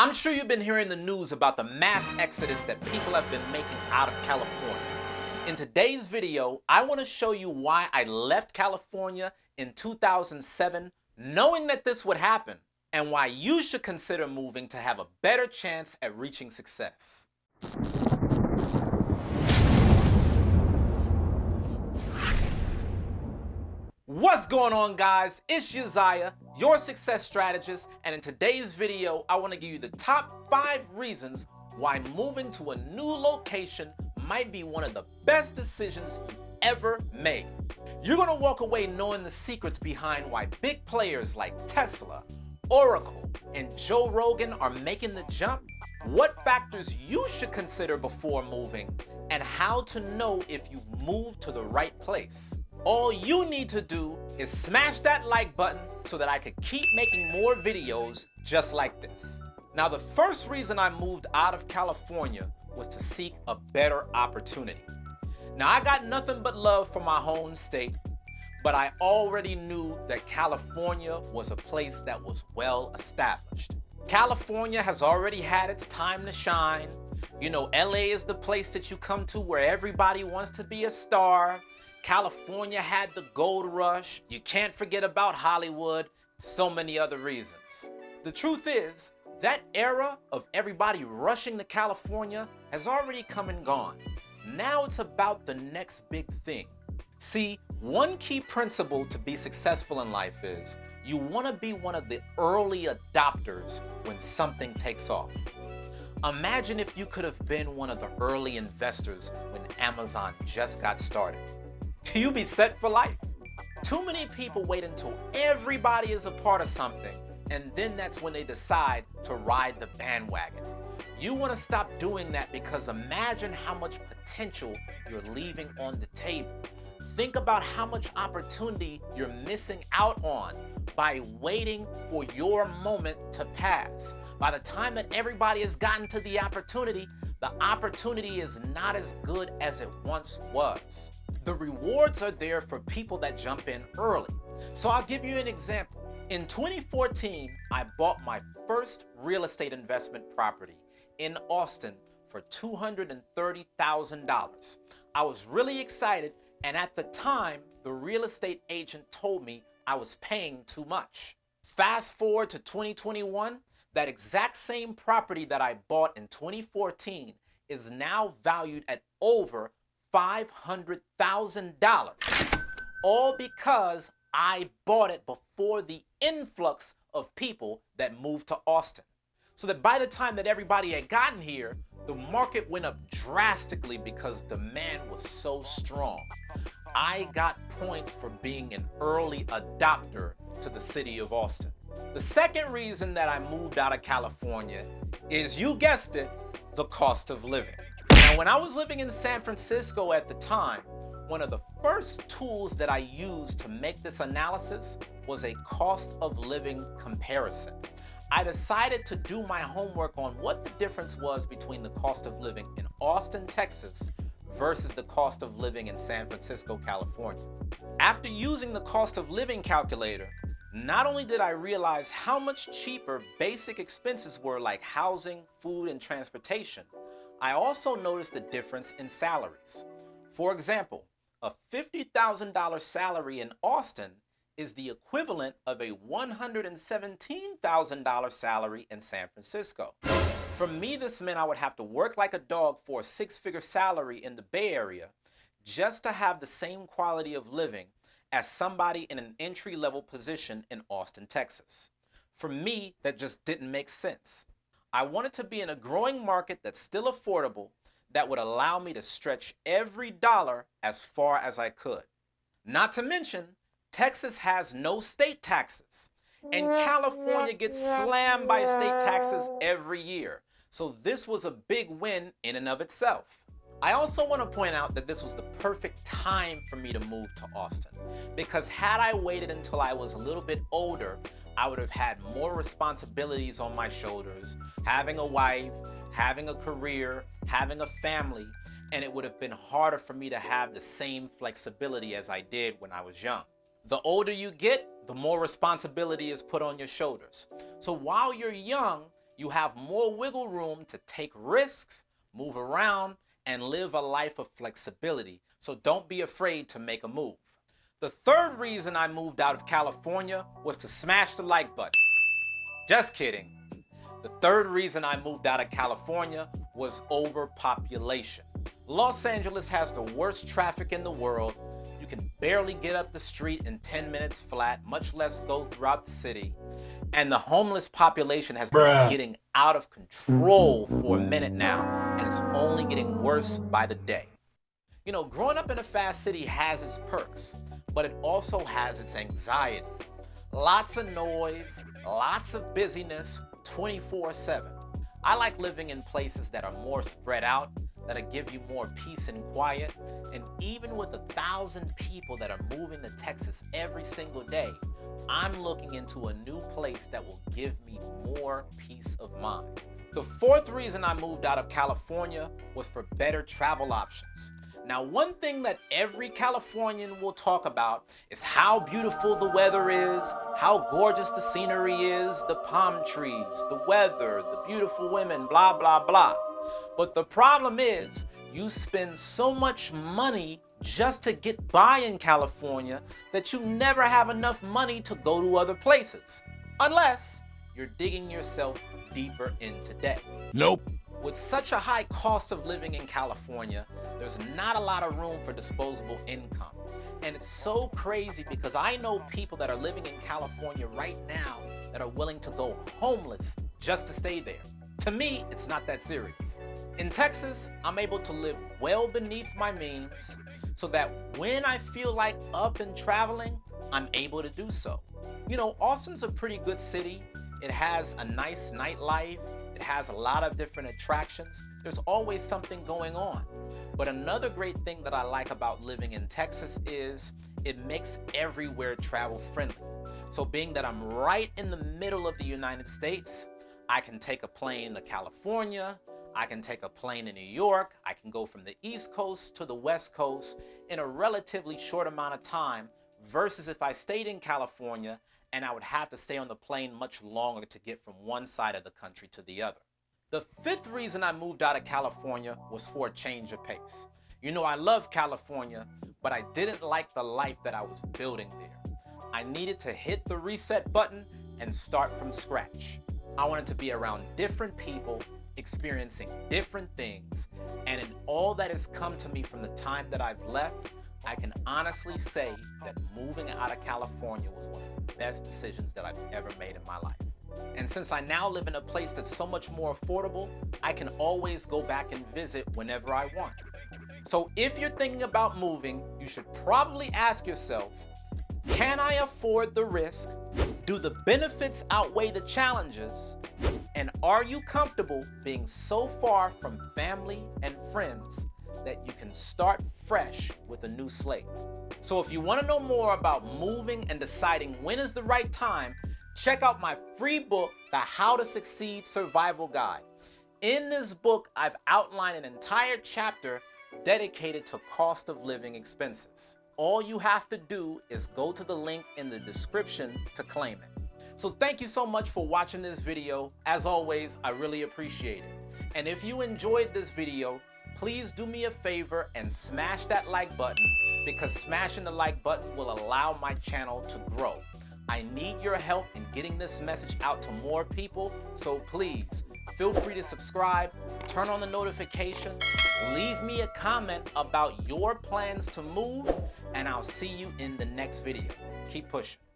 I'm sure you've been hearing the news about the mass exodus that people have been making out of California. In today's video, I want to show you why I left California in 2007 knowing that this would happen and why you should consider moving to have a better chance at reaching success. What's going on guys? It's Uzziah, your success strategist, and in today's video, I want to give you the top 5 reasons why moving to a new location might be one of the best decisions you've ever made. You're going to walk away knowing the secrets behind why big players like Tesla, Oracle, and Joe Rogan are making the jump, what factors you should consider before moving, and how to know if you've moved to the right place. All you need to do is smash that like button so that I could keep making more videos just like this. Now the first reason I moved out of California was to seek a better opportunity. Now I got nothing but love for my home state, but I already knew that California was a place that was well established. California has already had its time to shine. You know, LA is the place that you come to where everybody wants to be a star. California had the gold rush. You can't forget about Hollywood. So many other reasons. The truth is, that era of everybody rushing to California has already come and gone. Now it's about the next big thing. See, one key principle to be successful in life is you want to be one of the early adopters when something takes off. Imagine if you could have been one of the early investors when Amazon just got started you be set for life. Too many people wait until everybody is a part of something, and then that's when they decide to ride the bandwagon. You want to stop doing that because imagine how much potential you're leaving on the table. Think about how much opportunity you're missing out on by waiting for your moment to pass. By the time that everybody has gotten to the opportunity, the opportunity is not as good as it once was. The rewards are there for people that jump in early. So I'll give you an example. In 2014, I bought my first real estate investment property in Austin for $230,000. I was really excited and at the time, the real estate agent told me I was paying too much. Fast forward to 2021, that exact same property that I bought in 2014 is now valued at over $500,000. All because I bought it before the influx of people that moved to Austin. So that by the time that everybody had gotten here, the market went up drastically because demand was so strong. I got points for being an early adopter to the city of Austin. The second reason that I moved out of California is, you guessed it, the cost of living. Now, when I was living in San Francisco at the time, one of the first tools that I used to make this analysis was a cost of living comparison. I decided to do my homework on what the difference was between the cost of living in Austin, Texas versus the cost of living in San Francisco, California. After using the cost of living calculator, not only did I realize how much cheaper basic expenses were like housing, food, and transportation, I also noticed the difference in salaries. For example, a $50,000 salary in Austin is the equivalent of a $117,000 salary in San Francisco. For me, this meant I would have to work like a dog for a six-figure salary in the Bay Area just to have the same quality of living as somebody in an entry-level position in Austin, Texas. For me, that just didn't make sense. I wanted to be in a growing market that's still affordable that would allow me to stretch every dollar as far as I could. Not to mention, Texas has no state taxes, and California gets slammed by state taxes every year. So this was a big win in and of itself. I also want to point out that this was the perfect time for me to move to Austin because had I waited until I was a little bit older, I would have had more responsibilities on my shoulders, having a wife, having a career, having a family, and it would have been harder for me to have the same flexibility as I did when I was young. The older you get, the more responsibility is put on your shoulders. So while you're young, You have more wiggle room to take risks, move around, and live a life of flexibility. So don't be afraid to make a move. The third reason I moved out of California was to smash the like button. Just kidding. The third reason I moved out of California was overpopulation. Los Angeles has the worst traffic in the world. You can barely get up the street in 10 minutes flat, much less go throughout the city. And the homeless population has Bruh. been getting out of control for a minute now, and it's only getting worse by the day. You know, growing up in a fast city has its perks, but it also has its anxiety. Lots of noise, lots of busyness, 24-7. I like living in places that are more spread out, that'll give you more peace and quiet. And even with a thousand people that are moving to Texas every single day, I'm looking into a new place that will give me more peace of mind. The fourth reason I moved out of California was for better travel options. Now, one thing that every Californian will talk about is how beautiful the weather is, how gorgeous the scenery is, the palm trees, the weather, the beautiful women, blah, blah, blah. But the problem is you spend so much money just to get by in California that you never have enough money to go to other places. Unless you're digging yourself deeper into debt. Nope. With such a high cost of living in California, there's not a lot of room for disposable income. And it's so crazy because I know people that are living in California right now that are willing to go homeless just to stay there. To me, it's not that serious. In Texas, I'm able to live well beneath my means so that when I feel like up and traveling, I'm able to do so. You know, Austin's a pretty good city. It has a nice nightlife. It has a lot of different attractions. There's always something going on. But another great thing that I like about living in Texas is it makes everywhere travel friendly. So being that I'm right in the middle of the United States, I can take a plane to California, I can take a plane to New York, I can go from the East Coast to the West Coast in a relatively short amount of time versus if I stayed in California and I would have to stay on the plane much longer to get from one side of the country to the other. The fifth reason I moved out of California was for a change of pace. You know, I love California, but I didn't like the life that I was building there. I needed to hit the reset button and start from scratch. I wanted to be around different people, experiencing different things, and in all that has come to me from the time that I've left, I can honestly say that moving out of California was one of the best decisions that I've ever made in my life. And since I now live in a place that's so much more affordable, I can always go back and visit whenever I want. So if you're thinking about moving, you should probably ask yourself, can I afford the risk? Do the benefits outweigh the challenges? And are you comfortable being so far from family and friends that you start fresh with a new slate. So if you want to know more about moving and deciding when is the right time, check out my free book, The How to Succeed Survival Guide. In this book, I've outlined an entire chapter dedicated to cost of living expenses. All you have to do is go to the link in the description to claim it. So thank you so much for watching this video. As always, I really appreciate it. And if you enjoyed this video, please do me a favor and smash that like button because smashing the like button will allow my channel to grow. I need your help in getting this message out to more people, so please feel free to subscribe, turn on the notifications, leave me a comment about your plans to move, and I'll see you in the next video. Keep pushing.